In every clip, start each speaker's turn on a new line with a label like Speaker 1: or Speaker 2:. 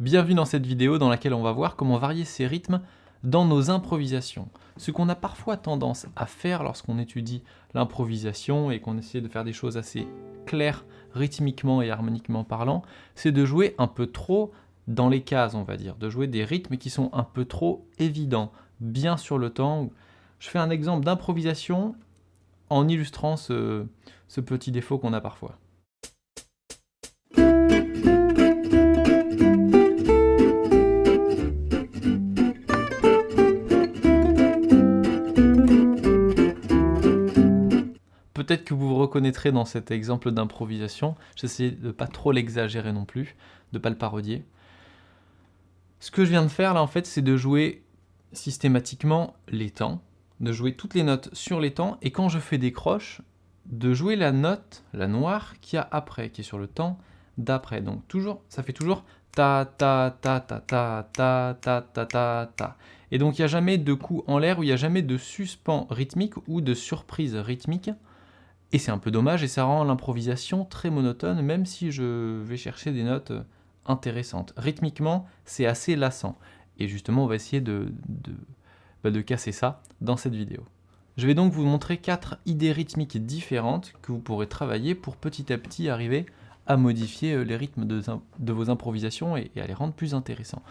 Speaker 1: Bienvenue dans cette vidéo dans laquelle on va voir comment varier ces rythmes dans nos improvisations. Ce qu'on a parfois tendance à faire lorsqu'on étudie l'improvisation et qu'on essaie de faire des choses assez claires rythmiquement et harmoniquement parlant, c'est de jouer un peu trop dans les cases, on va dire, de jouer des rythmes qui sont un peu trop évidents, bien sur le temps. Je fais un exemple d'improvisation en illustrant ce, ce petit défaut qu'on a parfois. Peut-être que vous vous reconnaîtrez dans cet exemple d'improvisation. J'essaie de pas trop l'exagérer non plus, de pas le parodier. Ce que je viens de faire là en fait, c'est de jouer systématiquement les temps, de jouer toutes les notes sur les temps, et quand je fais des croches, de jouer la note, la noire, qui a après, qui est sur le temps d'après. Donc toujours, ça fait toujours ta ta ta ta ta ta ta ta ta ta. Et donc il n'y a jamais de coup en l'air, ou il n'y a jamais de suspens rythmique ou de surprise rythmique. Et c'est un peu dommage et ça rend l'improvisation très monotone, même si je vais chercher des notes intéressantes. Rythmiquement, c'est assez lassant. Et justement, on va essayer de, bah, de, casser ça dans cette vidéo. Je vais donc vous montrer quatre idées rythmiques différentes que vous pourrez travailler pour petit à petit arriver à modifier euh, les rythmes de, vos improvisations et, et à les rendre plus intéressants.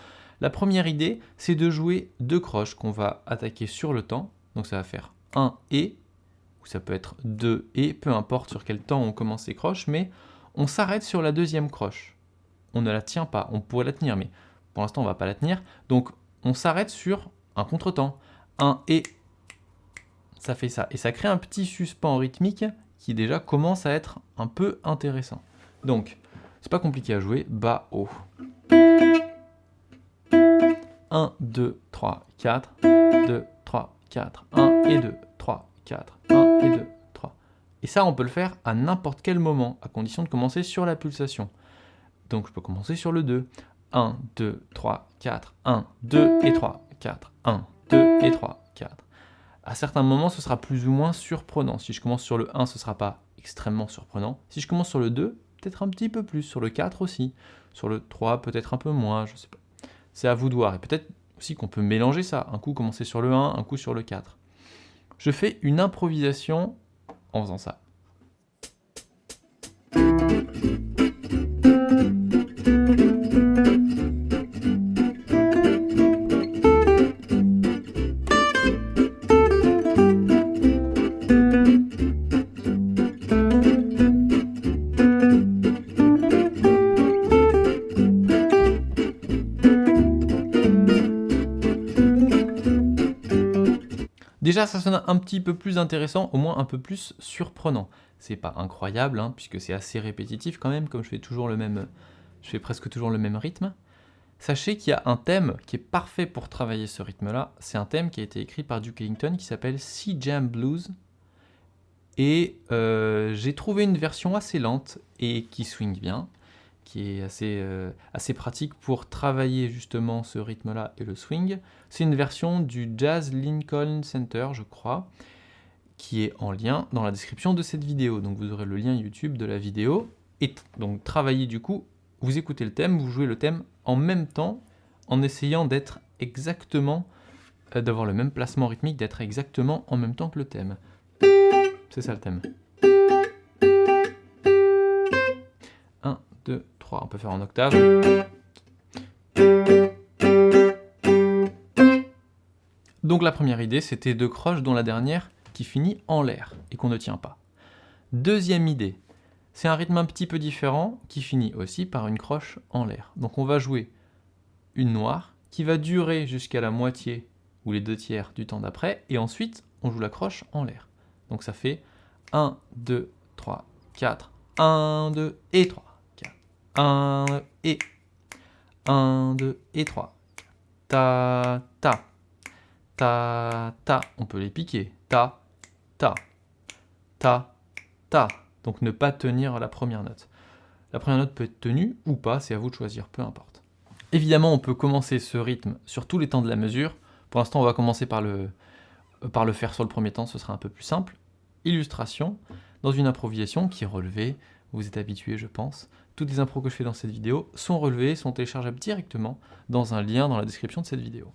Speaker 1: La première idée, c'est de jouer deux croches qu'on va attaquer sur le temps. Donc ça va faire 1 et ou ça peut être 2 et, peu importe sur quel temps on commence les croches, mais on s'arrête sur la deuxième croche. On ne la tient pas, on pourrait la tenir, mais pour l'instant on ne va pas la tenir. Donc on s'arrête sur un contretemps, un et, ça fait ça. Et ça crée un petit suspens rythmique qui déjà commence à être un peu intéressant. Donc, c'est pas compliqué à jouer, bas, haut. 1, 2, 3, 4, 2, 3, 4, 1 et 2, 3, 4, 1 et 2, 3. Et ça, on peut le faire à n'importe quel moment, à condition de commencer sur la pulsation. Donc je peux commencer sur le 2. 1, 2, 3, 4, 1, 2 et 3, 4, 1, 2 et 3, 4. À certains moments, ce sera plus ou moins surprenant. Si je commence sur le 1, ce ne sera pas extrêmement surprenant. Si je commence sur le 2, peut-être un petit peu plus. Sur le 4 aussi. Sur le 3, peut-être un peu moins, je sais pas. C'est à vous de voir. Et peut-être aussi qu'on peut mélanger ça. Un coup commencer sur le 1, un coup sur le 4 je fais une improvisation en faisant ça. Déjà, ça sonne un petit peu plus intéressant, au moins un peu plus surprenant. C'est pas incroyable, hein, puisque c'est assez répétitif quand même, comme je fais toujours le même, je fais presque toujours le même rythme. Sachez qu'il y a un thème qui est parfait pour travailler ce rythme-là. C'est un thème qui a été écrit par Duke Ellington qui s'appelle Sea Jam Blues. Et euh, j'ai trouvé une version assez lente et qui swing bien qui est assez, euh, assez pratique pour travailler justement ce rythme-là et le swing. C'est une version du Jazz Lincoln Center, je crois, qui est en lien dans la description de cette vidéo. Donc vous aurez le lien YouTube de la vidéo. Et donc travailler du coup, vous écoutez le thème, vous jouez le thème en même temps, en essayant d'être exactement, euh, d'avoir le même placement rythmique, d'être exactement en même temps que le thème. C'est ça le thème. 1, 2, on peut faire en octave. Donc la première idée, c'était deux croches dont la dernière qui finit en l'air et qu'on ne tient pas. Deuxième idée, c'est un rythme un petit peu différent qui finit aussi par une croche en l'air. Donc on va jouer une noire qui va durer jusqu'à la moitié ou les deux tiers du temps d'après et ensuite on joue la croche en l'air. Donc ça fait 1, 2, 3, 4, 1, 2 et 3. 1 et 1, 2 et 3. Ta, ta, ta, ta. On peut les piquer. Ta, ta, ta, ta. Donc ne pas tenir la première note. La première note peut être tenue ou pas, c'est à vous de choisir, peu importe. Évidemment, on peut commencer ce rythme sur tous les temps de la mesure. Pour l'instant, on va commencer par le, par le faire sur le premier temps, ce sera un peu plus simple. Illustration, dans une improvisation qui est relevée, vous êtes habitué, je pense, toutes les impros que je fais dans cette vidéo sont relevées, sont téléchargeables directement dans un lien dans la description de cette vidéo.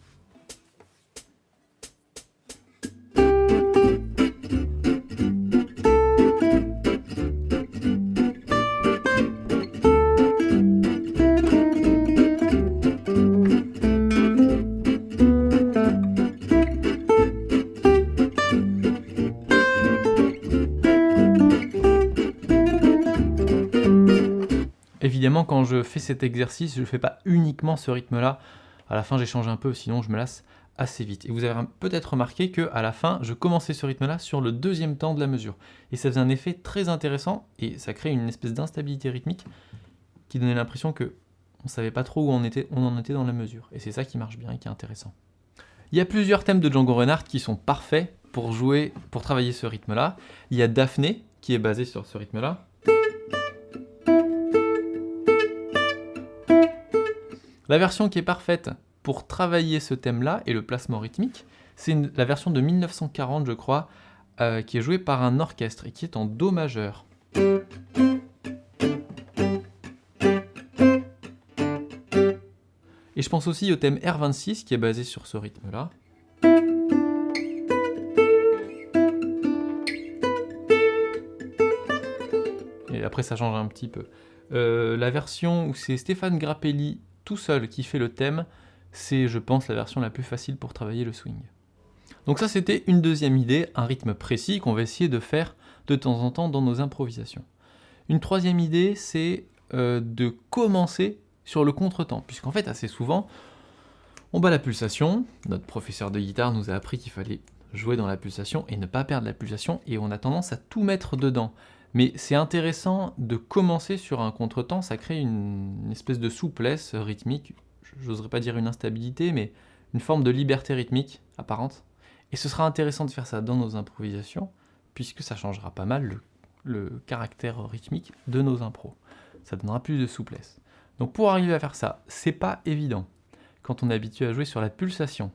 Speaker 1: Je fais cet exercice, je ne fais pas uniquement ce rythme-là. À la fin, j'échange un peu, sinon je me lasse assez vite. Et vous avez peut-être remarqué qu'à la fin, je commençais ce rythme-là sur le deuxième temps de la mesure. Et ça faisait un effet très intéressant, et ça crée une espèce d'instabilité rythmique qui donnait l'impression que on savait pas trop où on, était, on en était dans la mesure. Et c'est ça qui marche bien et qui est intéressant. Il y a plusieurs thèmes de Django Reinhardt qui sont parfaits pour jouer, pour travailler ce rythme-là. Il y a Daphné, qui est basé sur ce rythme-là. La version qui est parfaite pour travailler ce thème-là et le placement rythmique, c'est la version de 1940, je crois, euh, qui est jouée par un orchestre et qui est en Do majeur. Et je pense aussi au thème R26 qui est basé sur ce rythme-là. Et après ça change un petit peu. Euh, la version où c'est Stéphane Grappelli tout seul qui fait le thème, c'est, je pense, la version la plus facile pour travailler le swing. Donc ça, c'était une deuxième idée, un rythme précis qu'on va essayer de faire de temps en temps dans nos improvisations. Une troisième idée, c'est euh, de commencer sur le contretemps, puisqu'en fait, assez souvent, on bat la pulsation, notre professeur de guitare nous a appris qu'il fallait jouer dans la pulsation et ne pas perdre la pulsation, et on a tendance à tout mettre dedans. Mais c'est intéressant de commencer sur un contretemps, ça crée une, espèce de souplesse rythmique, j'oserais pas dire une instabilité, mais une forme de liberté rythmique apparente. Et ce sera intéressant de faire ça dans nos improvisations, puisque ça changera pas mal le, caractère rythmique de nos impros. Ça donnera plus de souplesse. Donc pour arriver à faire ça, c'est pas évident. Quand on est habitué à jouer sur la pulsation,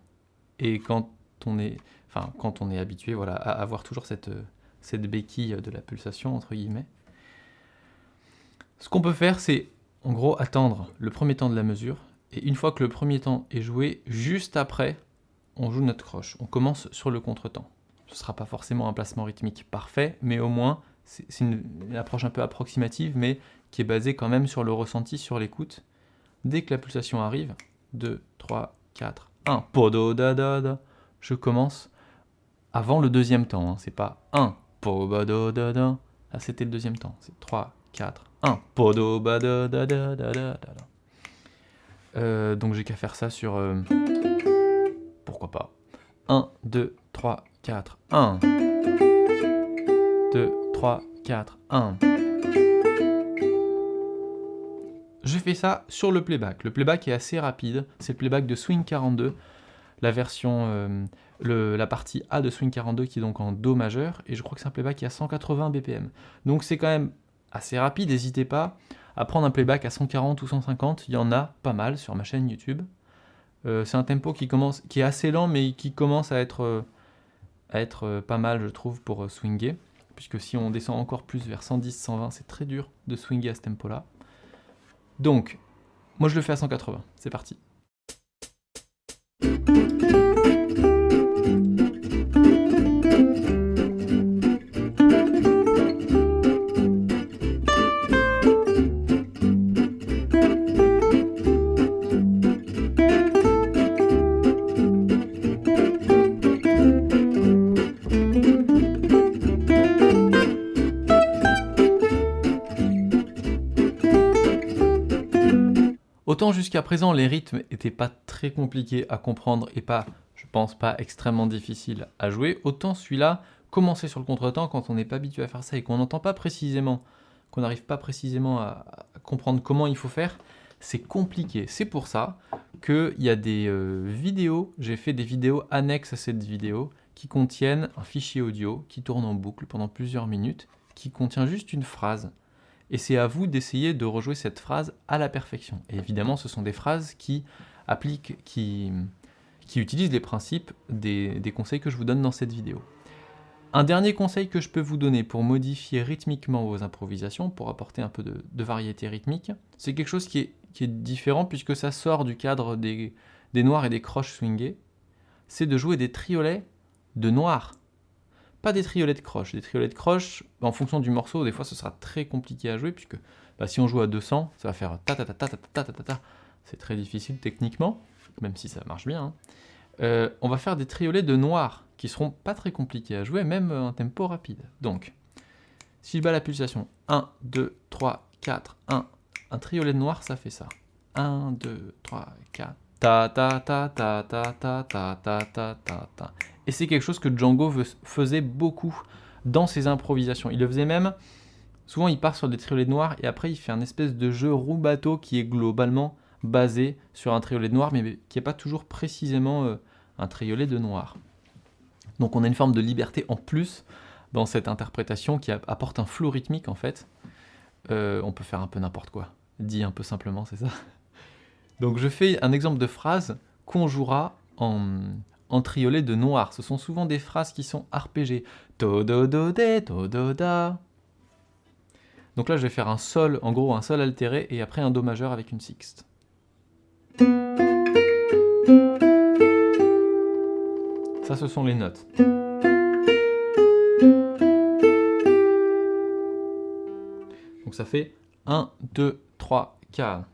Speaker 1: et quand on est, enfin, quand on est habitué voilà, à avoir toujours cette cette béquille de la pulsation, entre guillemets. Ce qu'on peut faire, c'est en gros attendre le premier temps de la mesure, et une fois que le premier temps est joué, juste après, on joue notre croche. On commence sur le contretemps. Ce ne sera pas forcément un placement rythmique parfait, mais au moins, c'est une, approche un peu approximative, mais qui est basée quand même sur le ressenti, sur l'écoute. Dès que la pulsation arrive, 2, 3, 4, 1, podo da da da, je commence avant le deuxième temps, hein. c'est pas 1, Là, c'était le deuxième temps. C'est 3, 4, 1. Podo ba da da da da da euh, donc j'ai qu'à faire ça sur... Pourquoi pas 1, 2, 3, 4, 1. 2, 3, 4, 1. Je fais ça sur le playback. Le playback est assez rapide. C'est le playback de Swing 42 la version, la partie A de Swing 42 qui est donc en Do majeur, et je crois que c'est un playback qui a 180 BPM. Donc c'est quand même assez rapide, n'hésitez pas à prendre un playback à 140 ou 150, il y en a pas mal sur ma chaîne YouTube. Euh, c'est un tempo qui, commence, qui est assez lent, mais qui commence à être, euh, à être pas mal, je trouve, pour swinger. Puisque si on descend encore plus vers 110, 120, c'est très dur de swinger à ce tempo-là. Donc, moi je le fais à 180, c'est parti. Autant jusqu'à présent, les rythmes n'étaient pas très compliqués à comprendre et pas, je pense, pas extrêmement difficiles à jouer, autant celui-là, commencer sur le contretemps quand on n'est pas habitué à faire ça et qu'on n'entend pas précisément, qu'on n'arrive pas précisément à, comprendre comment il faut faire, c'est compliqué. C'est pour ça qu'il y a des euh, vidéos, j'ai fait des vidéos annexes à cette vidéo, qui contiennent un fichier audio qui tourne en boucle pendant plusieurs minutes, qui contient juste une phrase et c'est à vous d'essayer de rejouer cette phrase à la perfection. Et évidemment, ce sont des phrases qui appliquent, qui, utilisent les principes des, conseils que je vous donne dans cette vidéo. Un dernier conseil que je peux vous donner pour modifier rythmiquement vos improvisations, pour apporter un peu de, variété rythmique, c'est quelque chose qui est, différent puisque ça sort du cadre des, noirs et des croches swingées, c'est de jouer des triolets de noirs. Pas des triolets de croches. Des triolets de croches, en fonction du morceau, des fois ce sera très compliqué à jouer puisque bah, si on joue à 200, ça va faire ta ta ta ta ta ta ta ta ta. C'est très difficile techniquement, même si ça marche bien. Hein. Euh, on va faire des triolets de noirs qui seront pas très compliqués à jouer, même en tempo rapide. Donc, si je bats la pulsation 1, 2, 3, 4, 1, un triolet de noir, ça fait ça. 1, 2, 3, 4, ta ta ta ta ta ta ta ta ta ta ta. Et c'est quelque chose que Django faisait beaucoup dans ses improvisations. Il le faisait même, souvent il part sur des triolets de noir et après il fait un espèce de jeu roue-bateau qui est globalement basé sur un triolet de noir, mais qui n'est pas toujours précisément euh, un triolet de noir. Donc on a une forme de liberté en plus dans cette interprétation qui apporte un flou rythmique en fait. Euh, on peut faire un peu n'importe quoi, dit un peu simplement, c'est ça Donc je fais un exemple de phrase qu'on jouera en, en triolet de noir. Ce sont souvent des phrases qui sont arpégées. Donc là je vais faire un sol, en gros un sol altéré et après un do majeur avec une sixte. Ça, ce sont les notes. Donc ça fait 1, 2, 3, 4.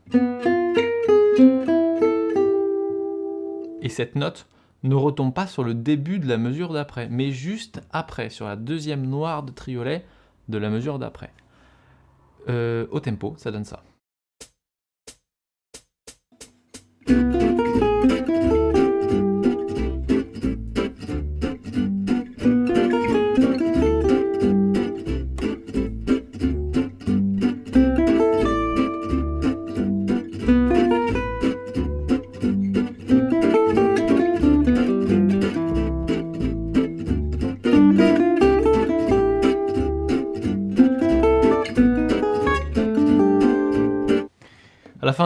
Speaker 1: Et cette note ne retombe pas sur le début de la mesure d'après, mais juste après, sur la deuxième noire de triolet de la mesure d'après. Euh, au tempo, ça donne ça.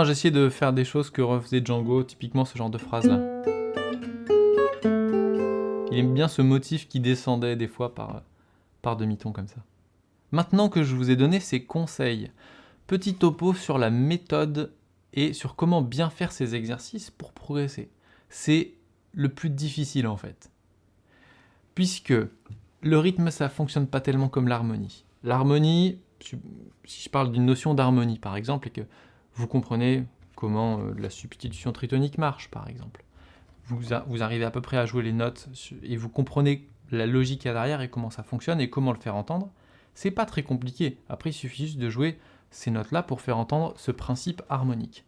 Speaker 1: Essayé de faire des choses que refaisait Django, typiquement ce genre de phrase-là. Il aime bien ce motif qui descendait des fois par, par demi-ton comme ça. Maintenant que je vous ai donné ces conseils, petit topo sur la méthode et sur comment bien faire ces exercices pour progresser. C'est le plus difficile en fait. Puisque le rythme, ça fonctionne pas tellement comme l'harmonie. L'harmonie, si je parle d'une notion d'harmonie par exemple, et que vous comprenez comment euh, la substitution tritonique marche, par exemple. Vous, arrivez à peu près à jouer les notes et vous comprenez la logique à derrière et comment ça fonctionne et comment le faire entendre. C'est pas très compliqué. Après, il suffit juste de jouer ces notes-là pour faire entendre ce principe harmonique.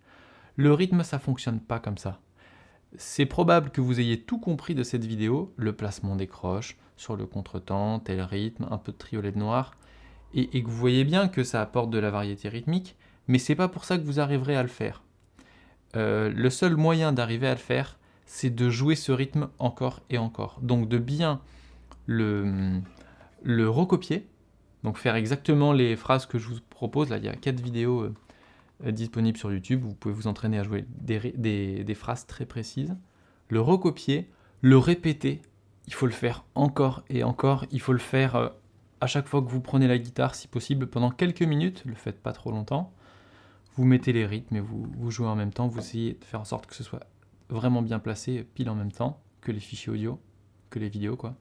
Speaker 1: Le rythme, ça fonctionne pas comme ça. C'est probable que vous ayez tout compris de cette vidéo, le placement des croches, sur le contretemps, tel rythme, un peu de triolet de noir, et, et que vous voyez bien que ça apporte de la variété rythmique, mais c'est pas pour ça que vous arriverez à le faire. Euh, le seul moyen d'arriver à le faire, c'est de jouer ce rythme encore et encore. Donc de bien le, recopier, donc faire exactement les phrases que je vous propose. Là, il y a quatre vidéos euh, disponibles sur YouTube, vous pouvez vous entraîner à jouer des phrases très précises. Le recopier, le répéter, il faut le faire encore et encore, il faut le faire euh, à chaque fois que vous prenez la guitare, si possible, pendant quelques minutes, ne le faites pas trop longtemps vous mettez les rythmes et vous, vous, jouez en même temps, vous essayez de faire en sorte que ce soit vraiment bien placé, pile en même temps, que les fichiers audio, que les vidéos, quoi.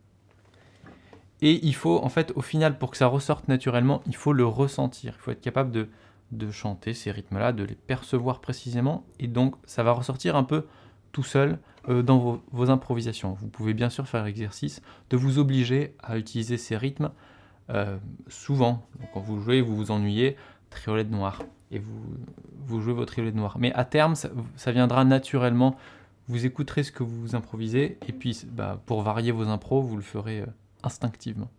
Speaker 1: Et il faut, en fait, au final, pour que ça ressorte naturellement, il faut le ressentir. Il faut être capable de, chanter ces rythmes-là, de les percevoir précisément, et donc ça va ressortir un peu tout seul euh, dans vos, improvisations. Vous pouvez bien sûr faire l'exercice de vous obliger à utiliser ces rythmes euh, souvent. Quand vous jouez, vous vous ennuyez, triolet noir et vous, jouez votre de noir. Mais à terme, ça, viendra naturellement. Vous écouterez ce que vous improvisez, et puis bah, pour varier vos impros, vous le ferez euh, instinctivement.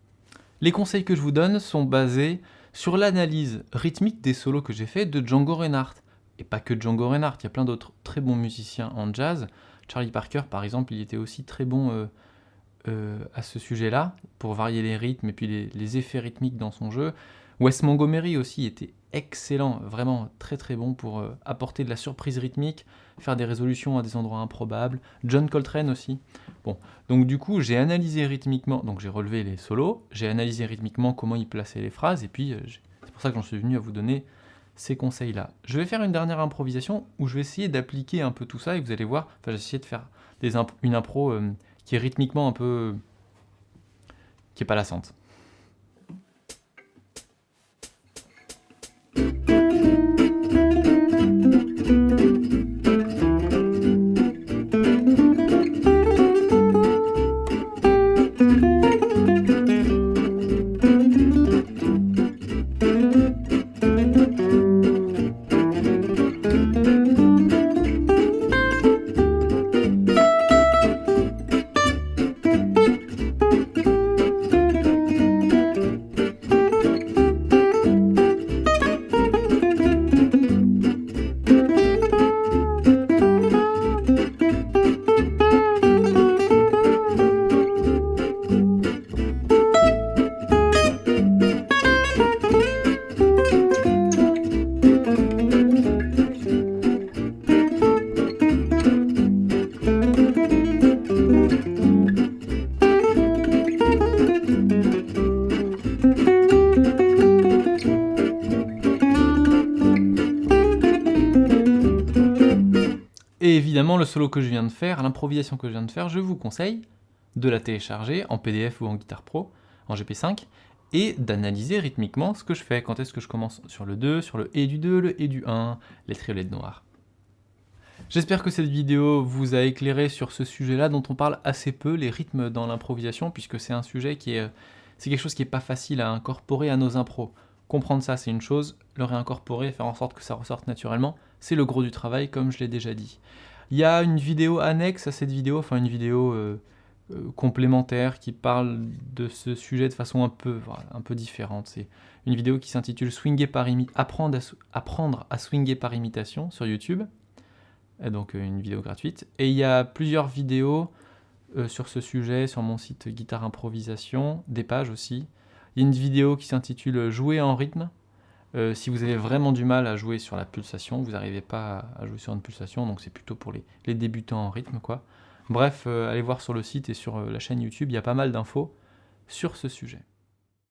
Speaker 1: Les conseils que je vous donne sont basés sur l'analyse rythmique des solos que j'ai fait de Django Reinhardt. Et pas que Django Reinhardt, il y a plein d'autres très bons musiciens en jazz. Charlie Parker, par exemple, il était aussi très bon euh, euh, à ce sujet-là, pour varier les rythmes et puis les, effets rythmiques dans son jeu. Wes Montgomery aussi était excellent, vraiment très très bon pour euh, apporter de la surprise rythmique, faire des résolutions à des endroits improbables. John Coltrane aussi. Bon, donc du coup j'ai analysé rythmiquement, donc j'ai relevé les solos, j'ai analysé rythmiquement comment il plaçait les phrases, et puis euh, c'est pour ça que j'en suis venu à vous donner ces conseils-là. Je vais faire une dernière improvisation où je vais essayer d'appliquer un peu tout ça, et vous allez voir, enfin j'ai essayé de faire des une impro qui est rythmiquement un peu... qui est pas lassante. Solo que je viens de faire, l'improvisation que je viens de faire, je vous conseille de la télécharger en PDF ou en Guitar Pro, en GP5, et d'analyser rythmiquement ce que je fais. Quand est-ce que je commence sur le 2, sur le E du 2, le E du 1, les triolettes noires. J'espère que cette vidéo vous a éclairé sur ce sujet-là dont on parle assez peu, les rythmes dans l'improvisation, puisque c'est un sujet qui est... C'est quelque chose qui n'est pas facile à incorporer à nos impros. Comprendre ça, c'est une chose, le réincorporer, faire en sorte que ça ressorte naturellement, c'est le gros du travail, comme je l'ai déjà dit. Il y a une vidéo annexe à cette vidéo, enfin une vidéo euh, euh, complémentaire qui parle de ce sujet de façon un peu, un peu différente. C'est une vidéo qui s'intitule Swinger par apprendre, à, apprendre à swinger par imitation sur YouTube, donc euh, une vidéo gratuite. Et il y a plusieurs vidéos sur ce sujet sur mon site Guitare Improvisation, des pages aussi, il y a une vidéo qui s'intitule « Jouer en rythme euh, si vous avez vraiment du mal à jouer sur la pulsation, vous n'arrivez pas à jouer sur une pulsation, donc c'est plutôt pour les, débutants en rythme. quoi. Bref, euh, allez voir sur le site et sur euh, la chaîne YouTube, il y a pas mal d'infos sur ce sujet.